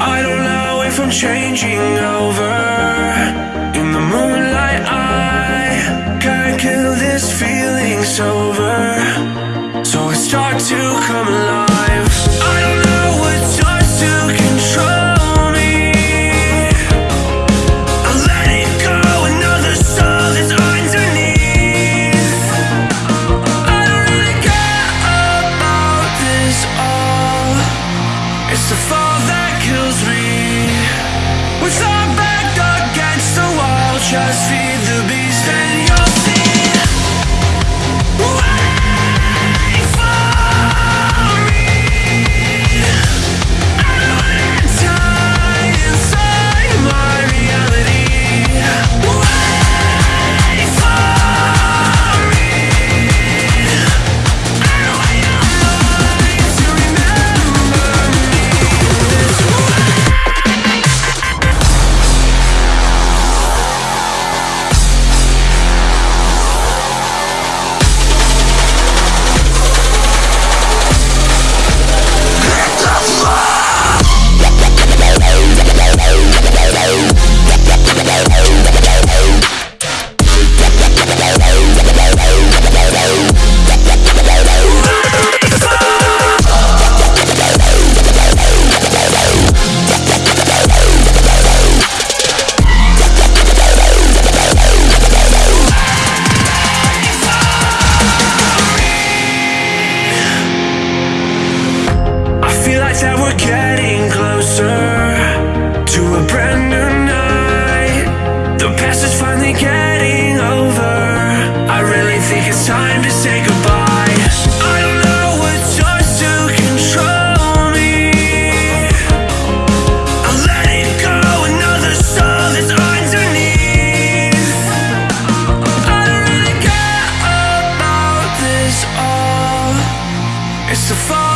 I don't know if I'm changing over. In the moonlight I can't kill this feeling's over So I start to come alive. I don't know what starts to control It's the fun just that we're getting closer to a brand new night. The past is finally getting over. I really think it's time to say goodbye. I don't know what to control me. I let it go, another soul that's underneath. I don't really care about this all. It's the fall.